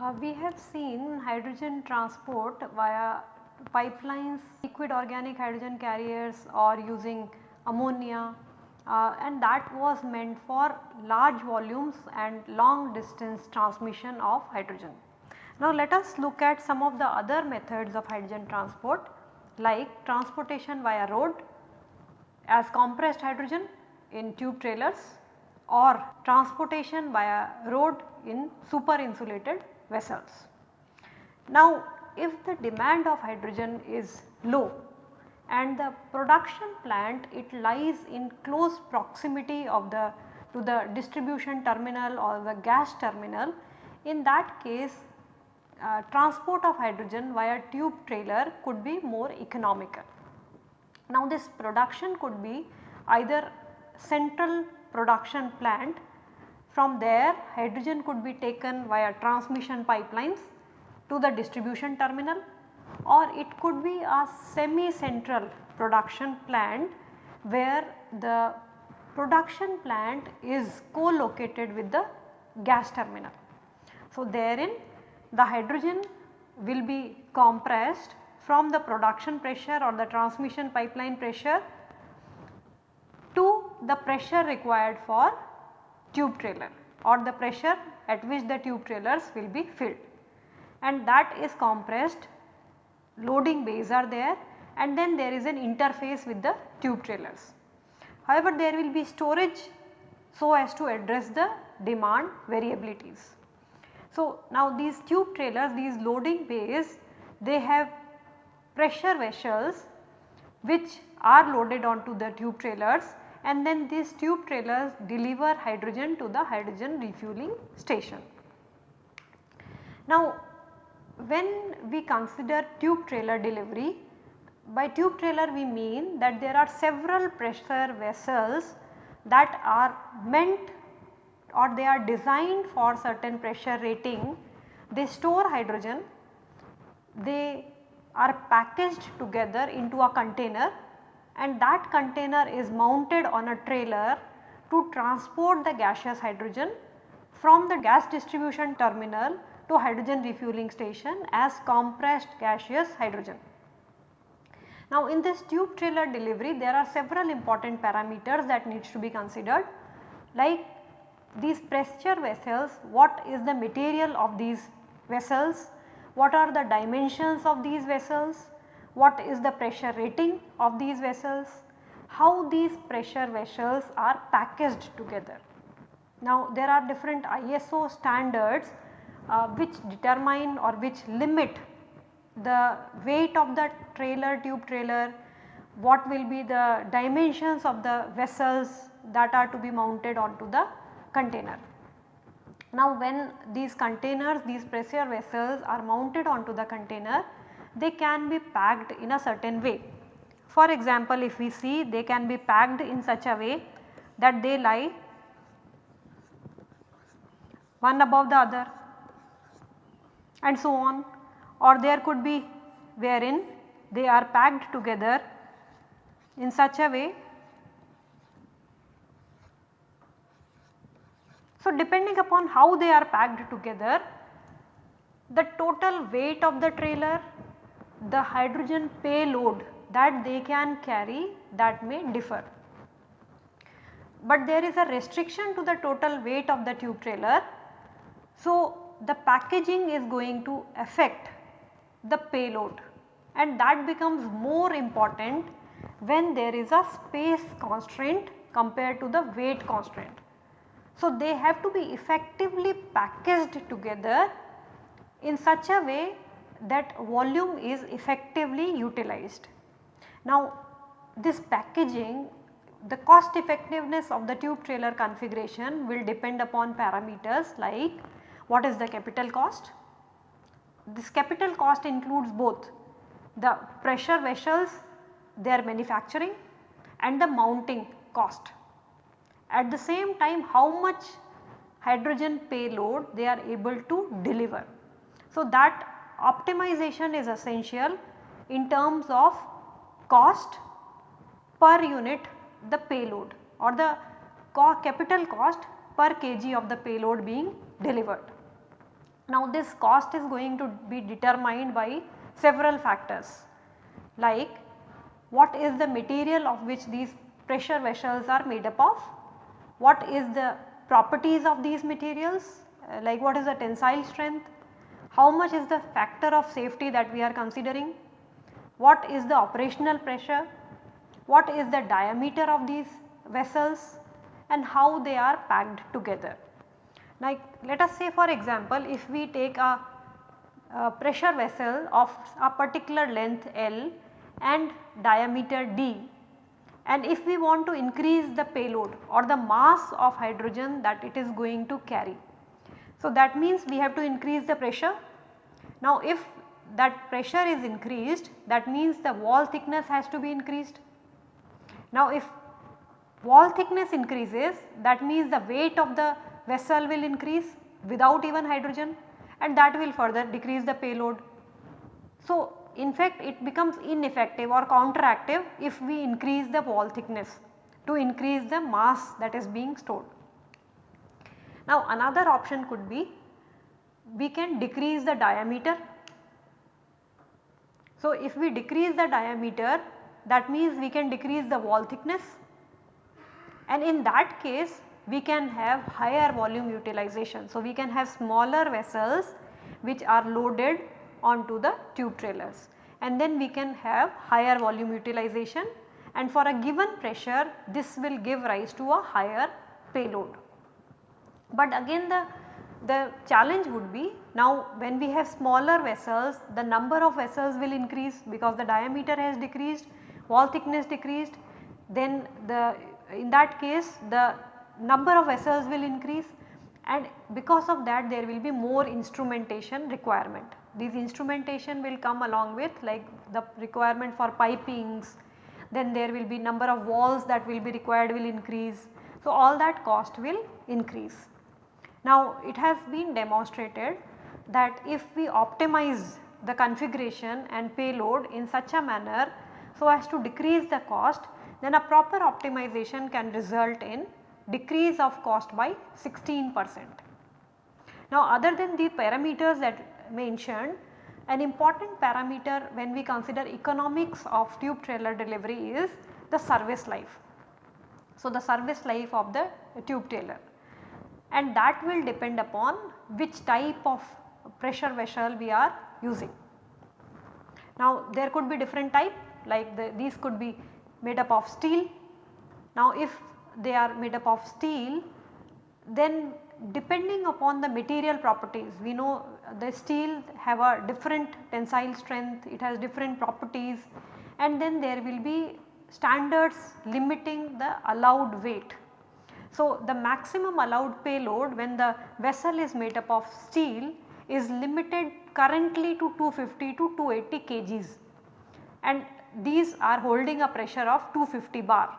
Uh, we have seen hydrogen transport via pipelines, liquid organic hydrogen carriers or using ammonia uh, and that was meant for large volumes and long distance transmission of hydrogen. Now let us look at some of the other methods of hydrogen transport like transportation via road as compressed hydrogen in tube trailers or transportation via road in super insulated vessels. Now if the demand of hydrogen is low and the production plant it lies in close proximity of the to the distribution terminal or the gas terminal. In that case uh, transport of hydrogen via tube trailer could be more economical. Now this production could be either central production plant. From there hydrogen could be taken via transmission pipelines to the distribution terminal or it could be a semi central production plant where the production plant is co-located with the gas terminal. So, therein the hydrogen will be compressed from the production pressure or the transmission pipeline pressure to the pressure required for tube trailer or the pressure at which the tube trailers will be filled and that is compressed loading bays are there and then there is an interface with the tube trailers. However, there will be storage so as to address the demand variabilities. So, now these tube trailers these loading bays they have pressure vessels which are loaded onto the tube trailers and then these tube trailers deliver hydrogen to the hydrogen refueling station. Now when we consider tube trailer delivery, by tube trailer we mean that there are several pressure vessels that are meant or they are designed for certain pressure rating. They store hydrogen, they are packaged together into a container and that container is mounted on a trailer to transport the gaseous hydrogen from the gas distribution terminal to hydrogen refueling station as compressed gaseous hydrogen. Now in this tube trailer delivery there are several important parameters that needs to be considered like these pressure vessels what is the material of these vessels, what are the dimensions of these vessels, what is the pressure rating of these vessels, how these pressure vessels are packaged together. Now there are different ISO standards uh, which determine or which limit the weight of the trailer tube trailer, what will be the dimensions of the vessels that are to be mounted onto the container. Now when these containers these pressure vessels are mounted onto the container they can be packed in a certain way. For example, if we see they can be packed in such a way that they lie one above the other and so on or there could be wherein they are packed together in such a way. So, depending upon how they are packed together the total weight of the trailer, the hydrogen payload that they can carry that may differ. But there is a restriction to the total weight of the tube trailer. So, the packaging is going to affect the payload and that becomes more important when there is a space constraint compared to the weight constraint. So, they have to be effectively packaged together in such a way that volume is effectively utilized. Now, this packaging the cost effectiveness of the tube trailer configuration will depend upon parameters like what is the capital cost? This capital cost includes both the pressure vessels their manufacturing and the mounting cost. At the same time how much hydrogen payload they are able to deliver. So, that optimization is essential in terms of cost per unit the payload or the capital cost per kg of the payload being delivered. Now this cost is going to be determined by several factors like what is the material of which these pressure vessels are made up of, what is the properties of these materials uh, like what is the tensile strength, how much is the factor of safety that we are considering, what is the operational pressure, what is the diameter of these vessels and how they are packed together. Like let us say for example if we take a, a pressure vessel of a particular length L and diameter d and if we want to increase the payload or the mass of hydrogen that it is going to carry. So that means we have to increase the pressure. Now if that pressure is increased that means the wall thickness has to be increased. Now if wall thickness increases that means the weight of the vessel will increase without even hydrogen and that will further decrease the payload. So in fact it becomes ineffective or counteractive if we increase the wall thickness to increase the mass that is being stored. Now another option could be we can decrease the diameter. So if we decrease the diameter that means we can decrease the wall thickness and in that case we can have higher volume utilization. So we can have smaller vessels which are loaded onto the tube trailers and then we can have higher volume utilization and for a given pressure this will give rise to a higher payload. But again the, the challenge would be now when we have smaller vessels the number of vessels will increase because the diameter has decreased, wall thickness decreased then the in that case the number of vessels will increase and because of that there will be more instrumentation requirement. These instrumentation will come along with like the requirement for pipings, then there will be number of walls that will be required will increase. So, all that cost will increase. Now, it has been demonstrated that if we optimize the configuration and payload in such a manner so as to decrease the cost then a proper optimization can result in decrease of cost by 16 percent. Now other than the parameters that mentioned an important parameter when we consider economics of tube trailer delivery is the service life. So the service life of the tube trailer and that will depend upon which type of pressure vessel we are using. Now there could be different type like the, these could be made up of steel. Now if they are made up of steel then depending upon the material properties we know the steel have a different tensile strength, it has different properties and then there will be standards limiting the allowed weight. So, the maximum allowed payload when the vessel is made up of steel is limited currently to 250 to 280 kgs and these are holding a pressure of 250 bar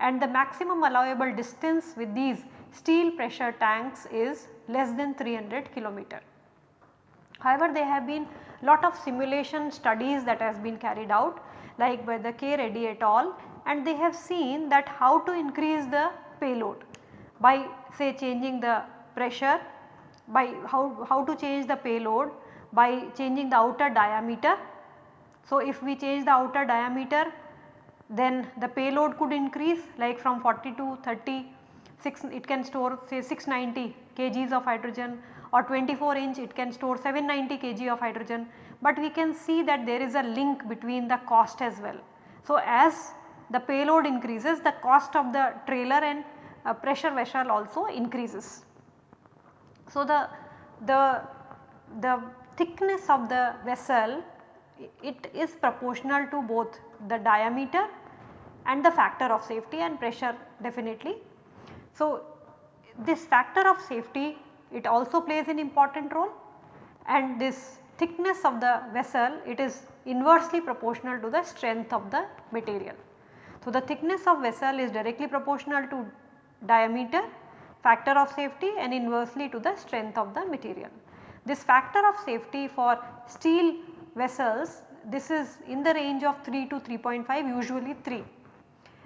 and the maximum allowable distance with these steel pressure tanks is less than 300 kilometer. However, there have been lot of simulation studies that has been carried out like by the K Reddy et al and they have seen that how to increase the payload by say changing the pressure by how, how to change the payload by changing the outer diameter. So, if we change the outer diameter then the payload could increase like from 40 to 30 6 it can store say 690 kgs of hydrogen or 24 inch it can store 790 kg of hydrogen, but we can see that there is a link between the cost as well. So, as the payload increases the cost of the trailer and uh, pressure vessel also increases. So, the, the, the thickness of the vessel it is proportional to both the diameter and the factor of safety and pressure definitely. So, this factor of safety it also plays an important role and this thickness of the vessel it is inversely proportional to the strength of the material. So, the thickness of vessel is directly proportional to diameter, factor of safety and inversely to the strength of the material. This factor of safety for steel vessels this is in the range of 3 to 3.5 usually 3.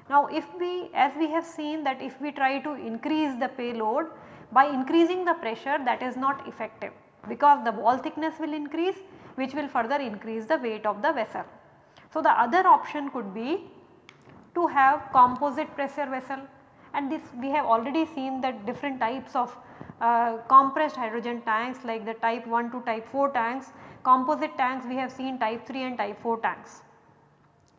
Now if we as we have seen that if we try to increase the payload by increasing the pressure that is not effective because the wall thickness will increase which will further increase the weight of the vessel. So the other option could be to have composite pressure vessel and this we have already seen that different types of uh, compressed hydrogen tanks like the type 1 to type 4 tanks, composite tanks we have seen type 3 and type 4 tanks.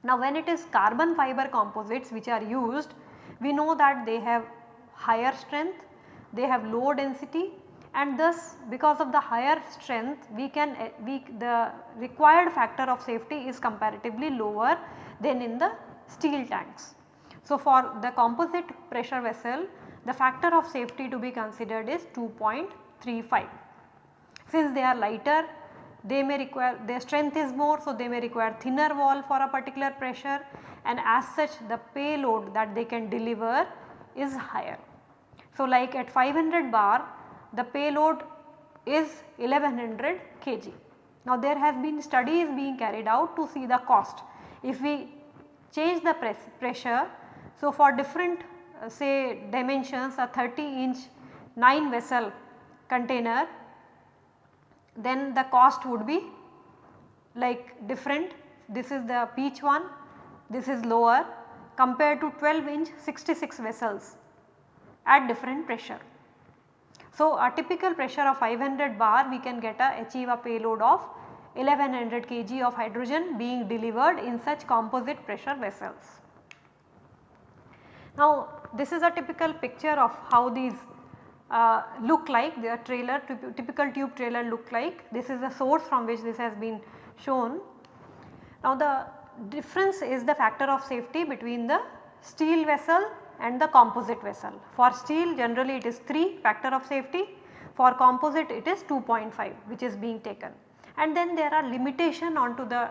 Now when it is carbon fiber composites which are used, we know that they have higher strength, they have low density and thus because of the higher strength we can eh, we the required factor of safety is comparatively lower than in the steel tanks. So, for the composite pressure vessel the factor of safety to be considered is 2.35. Since they are lighter they may require their strength is more so they may require thinner wall for a particular pressure and as such the payload that they can deliver is higher. So, like at 500 bar the payload is 1100 kg. Now there has been studies being carried out to see the cost. If we change the press pressure, so for different uh, say dimensions a 30 inch 9 vessel container then the cost would be like different. This is the peach one, this is lower compared to 12 inch 66 vessels at different pressure. So, a typical pressure of 500 bar we can get a achieve a payload of 1100 kg of hydrogen being delivered in such composite pressure vessels. Now, this is a typical picture of how these uh, look like their trailer typical tube trailer look like. This is the source from which this has been shown. Now, the difference is the factor of safety between the steel vessel and the composite vessel. For steel generally it is 3 factor of safety, for composite it is 2.5 which is being taken. And then there are limitation onto the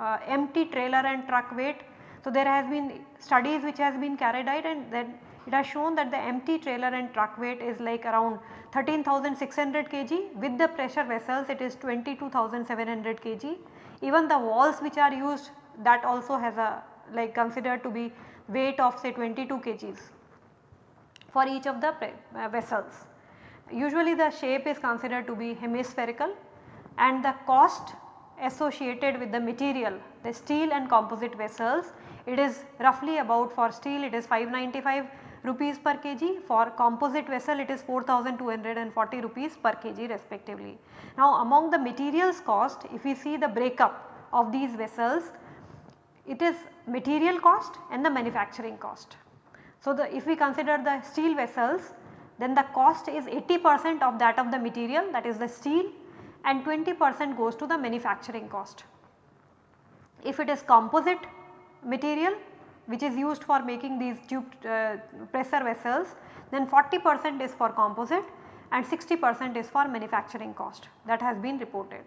uh, empty trailer and truck weight. So, there has been studies which has been carried out and then it has shown that the empty trailer and truck weight is like around 13,600 kg with the pressure vessels it is 22,700 kg. Even the walls which are used that also has a like considered to be weight of say 22 kgs for each of the uh, vessels. Usually the shape is considered to be hemispherical and the cost associated with the material the steel and composite vessels it is roughly about for steel it is 595 rupees per kg for composite vessel it is 4240 rupees per kg respectively. Now among the materials cost if we see the breakup of these vessels it is material cost and the manufacturing cost. So, the if we consider the steel vessels then the cost is 80 percent of that of the material that is the steel and 20 percent goes to the manufacturing cost. If it is composite material which is used for making these tube uh, pressure vessels then 40 percent is for composite and 60 percent is for manufacturing cost that has been reported.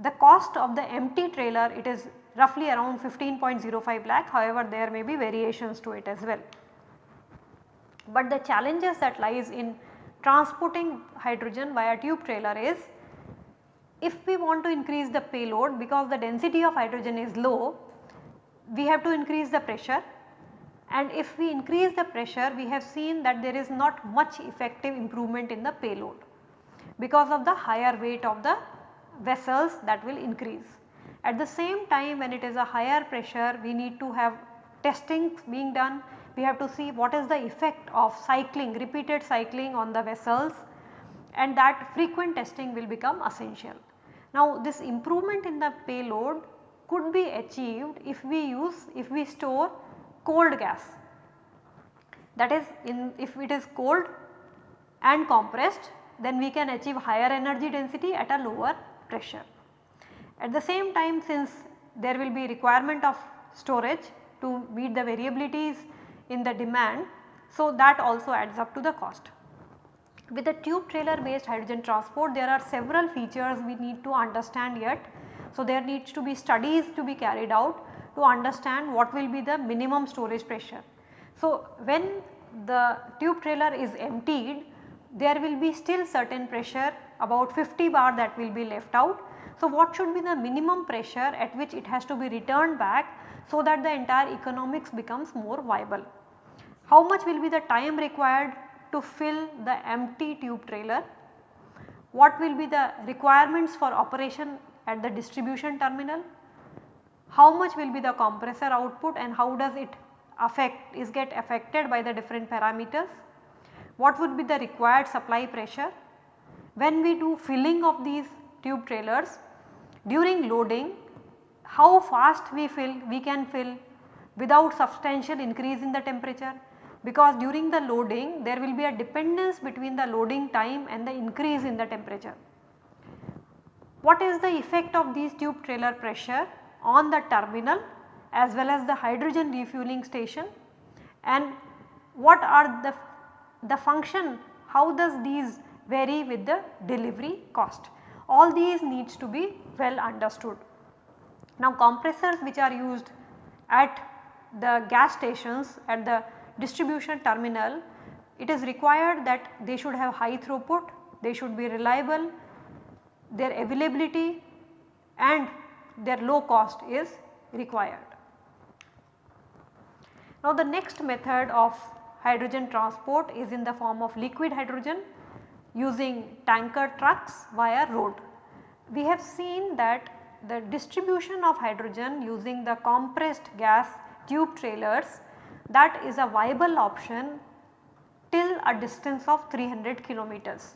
The cost of the empty trailer it is roughly around 15.05 lakh however there may be variations to it as well. But the challenges that lies in transporting hydrogen via tube trailer is if we want to increase the payload because the density of hydrogen is low we have to increase the pressure and if we increase the pressure we have seen that there is not much effective improvement in the payload because of the higher weight of the vessels that will increase. At the same time when it is a higher pressure we need to have testing being done, we have to see what is the effect of cycling repeated cycling on the vessels and that frequent testing will become essential. Now this improvement in the payload could be achieved if we use if we store cold gas that is in if it is cold and compressed then we can achieve higher energy density at a lower pressure. At the same time since there will be requirement of storage to meet the variabilities in the demand, so that also adds up to the cost. With the tube trailer based hydrogen transport there are several features we need to understand yet. So, there needs to be studies to be carried out to understand what will be the minimum storage pressure. So, when the tube trailer is emptied there will be still certain pressure about 50 bar that will be left out. So, what should be the minimum pressure at which it has to be returned back so that the entire economics becomes more viable. How much will be the time required to fill the empty tube trailer? What will be the requirements for operation at the distribution terminal? How much will be the compressor output and how does it affect is get affected by the different parameters? What would be the required supply pressure? When we do filling of these tube trailers during loading how fast we fill we can fill without substantial increase in the temperature because during the loading there will be a dependence between the loading time and the increase in the temperature. What is the effect of these tube trailer pressure on the terminal as well as the hydrogen refueling station and what are the, the function how does these vary with the delivery cost. All these needs to be well understood. Now compressors which are used at the gas stations at the distribution terminal it is required that they should have high throughput, they should be reliable, their availability and their low cost is required. Now the next method of hydrogen transport is in the form of liquid hydrogen using tanker trucks via road. We have seen that the distribution of hydrogen using the compressed gas tube trailers that is a viable option till a distance of 300 kilometers.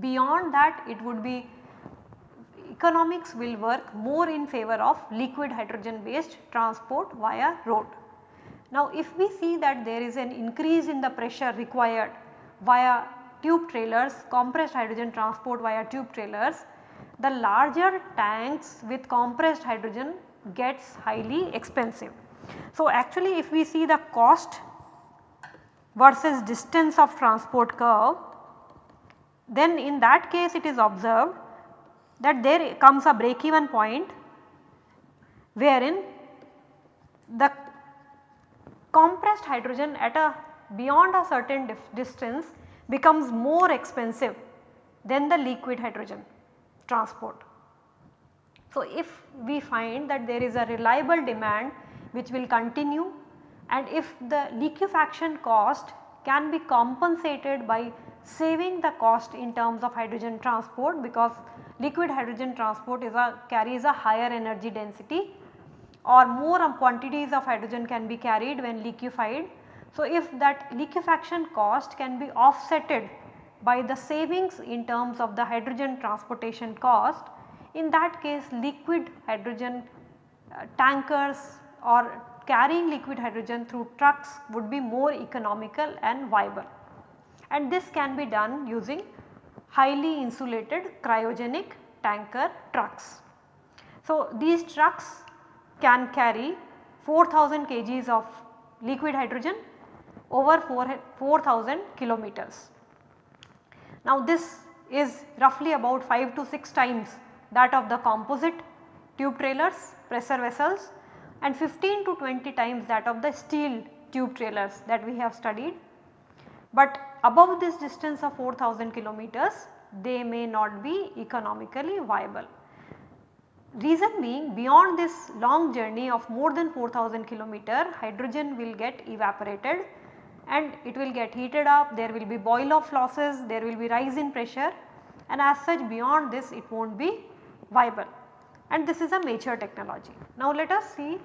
Beyond that it would be economics will work more in favor of liquid hydrogen based transport via road. Now if we see that there is an increase in the pressure required via tube trailers, compressed hydrogen transport via tube trailers, the larger tanks with compressed hydrogen gets highly expensive. So actually if we see the cost versus distance of transport curve, then in that case it is observed that there comes a break even point wherein the compressed hydrogen at a beyond a certain distance becomes more expensive than the liquid hydrogen transport. So, if we find that there is a reliable demand which will continue and if the liquefaction cost can be compensated by saving the cost in terms of hydrogen transport because liquid hydrogen transport is a carries a higher energy density or more quantities of hydrogen can be carried when liquefied. So, if that liquefaction cost can be offsetted by the savings in terms of the hydrogen transportation cost, in that case liquid hydrogen uh, tankers or carrying liquid hydrogen through trucks would be more economical and viable and this can be done using highly insulated cryogenic tanker trucks. So, these trucks can carry 4000 kgs of liquid hydrogen over 4000 kilometers. Now this is roughly about 5 to 6 times that of the composite tube trailers, pressure vessels and 15 to 20 times that of the steel tube trailers that we have studied. But above this distance of 4000 kilometers they may not be economically viable. Reason being beyond this long journey of more than 4000 kilometer hydrogen will get evaporated and it will get heated up, there will be boil off losses, there will be rise in pressure and as such beyond this it will not be viable and this is a mature technology. Now let us see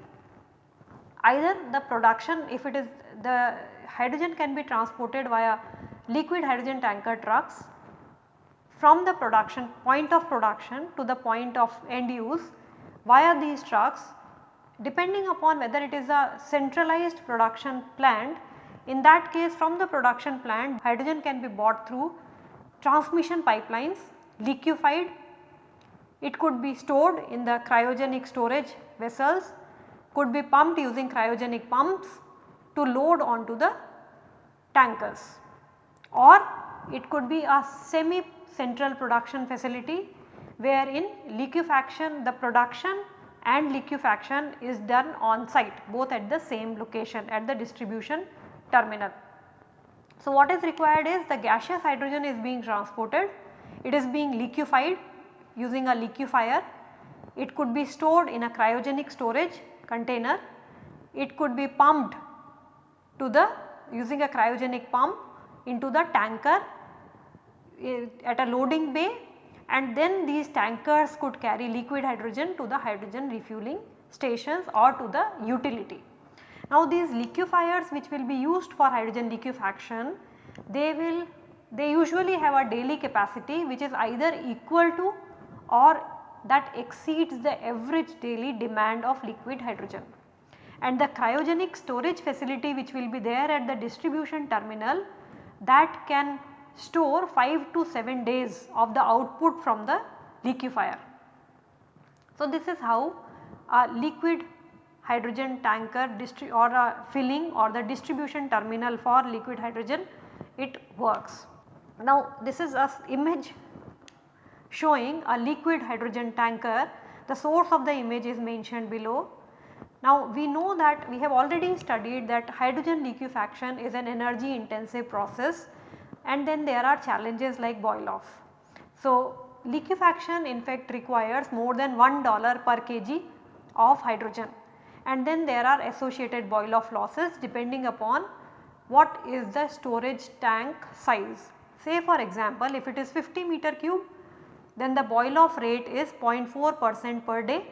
either the production if it is the hydrogen can be transported via liquid hydrogen tanker trucks from the production point of production to the point of end use via these trucks depending upon whether it is a centralized production plant in that case from the production plant hydrogen can be bought through transmission pipelines liquefied. It could be stored in the cryogenic storage vessels could be pumped using cryogenic pumps to load onto the tankers. Or it could be a semi central production facility wherein liquefaction the production and liquefaction is done on site both at the same location at the distribution terminal. So, what is required is the gaseous hydrogen is being transported, it is being liquefied using a liquefier, it could be stored in a cryogenic storage container, it could be pumped to the using a cryogenic pump into the tanker eh, at a loading bay and then these tankers could carry liquid hydrogen to the hydrogen refueling stations or to the utility. Now these liquefiers which will be used for hydrogen liquefaction, they will they usually have a daily capacity which is either equal to or that exceeds the average daily demand of liquid hydrogen. And the cryogenic storage facility which will be there at the distribution terminal that can store 5 to 7 days of the output from the liquefier. So, this is how a liquid hydrogen tanker or a filling or the distribution terminal for liquid hydrogen it works. Now this is a image showing a liquid hydrogen tanker the source of the image is mentioned below. Now we know that we have already studied that hydrogen liquefaction is an energy intensive process and then there are challenges like boil off. So liquefaction in fact requires more than $1 per kg of hydrogen and then there are associated boil off losses depending upon what is the storage tank size. Say for example if it is 50 meter cube then the boil off rate is 0.4 percent per day.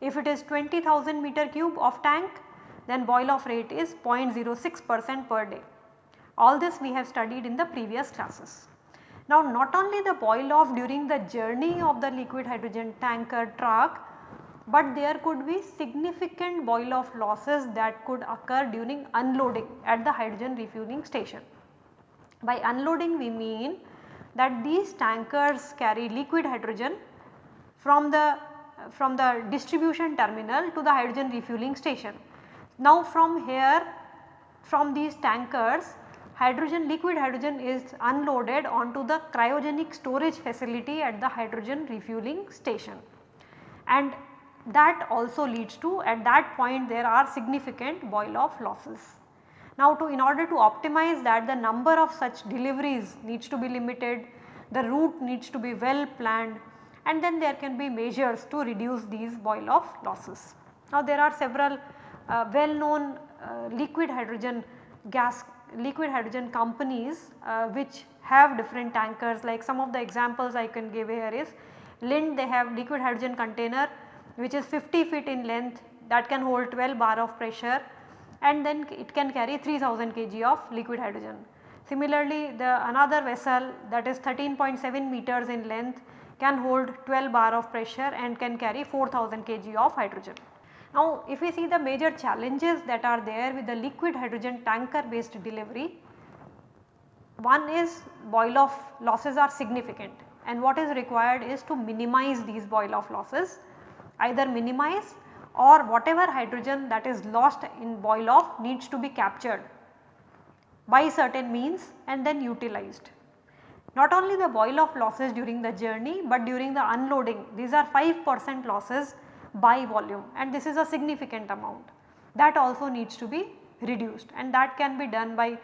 If it is 20,000 meter cube of tank then boil off rate is 0.06 percent per day. All this we have studied in the previous classes. Now not only the boil off during the journey of the liquid hydrogen tanker truck but there could be significant boil off losses that could occur during unloading at the hydrogen refueling station. By unloading we mean that these tankers carry liquid hydrogen from the from the distribution terminal to the hydrogen refueling station. Now from here from these tankers hydrogen liquid hydrogen is unloaded onto the cryogenic storage facility at the hydrogen refueling station and that also leads to at that point there are significant boil off losses. Now to in order to optimize that the number of such deliveries needs to be limited, the route needs to be well planned and then there can be measures to reduce these boil off losses. Now there are several uh, well known uh, liquid hydrogen gas liquid hydrogen companies uh, which have different tankers like some of the examples I can give here is Linde they have liquid hydrogen container which is 50 feet in length that can hold 12 bar of pressure and then it can carry 3000 kg of liquid hydrogen. Similarly, the another vessel that is 13.7 meters in length can hold 12 bar of pressure and can carry 4000 kg of hydrogen. Now, if we see the major challenges that are there with the liquid hydrogen tanker based delivery, one is boil off losses are significant and what is required is to minimize these boil off losses either minimize or whatever hydrogen that is lost in boil off needs to be captured. By certain means and then utilized. Not only the boil off losses during the journey, but during the unloading. These are 5 percent losses by volume. And this is a significant amount. That also needs to be reduced. And that can be done by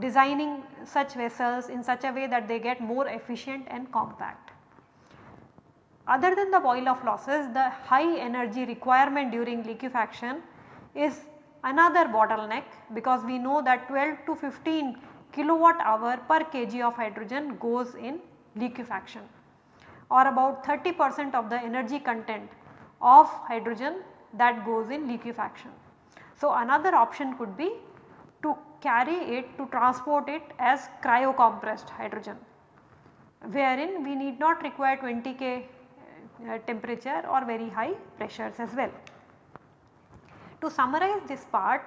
designing such vessels in such a way that they get more efficient and compact. Other than the boil off losses, the high energy requirement during liquefaction is another bottleneck because we know that 12 to 15 kilowatt hour per kg of hydrogen goes in liquefaction or about 30 percent of the energy content of hydrogen that goes in liquefaction. So, another option could be to carry it to transport it as cryocompressed hydrogen wherein we need not require 20 K uh, temperature or very high pressures as well. To summarize this part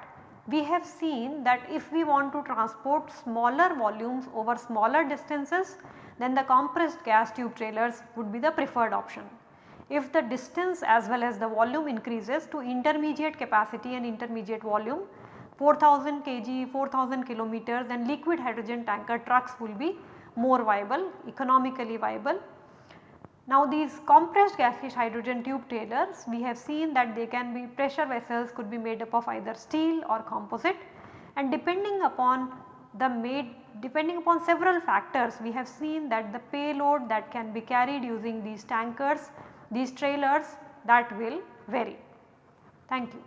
we have seen that if we want to transport smaller volumes over smaller distances then the compressed gas tube trailers would be the preferred option. If the distance as well as the volume increases to intermediate capacity and intermediate volume 4000 kg, 4000 kilometers then liquid hydrogen tanker trucks will be more viable, economically viable now these compressed gaseous hydrogen tube trailers we have seen that they can be pressure vessels could be made up of either steel or composite and depending upon the made depending upon several factors we have seen that the payload that can be carried using these tankers, these trailers that will vary. Thank you.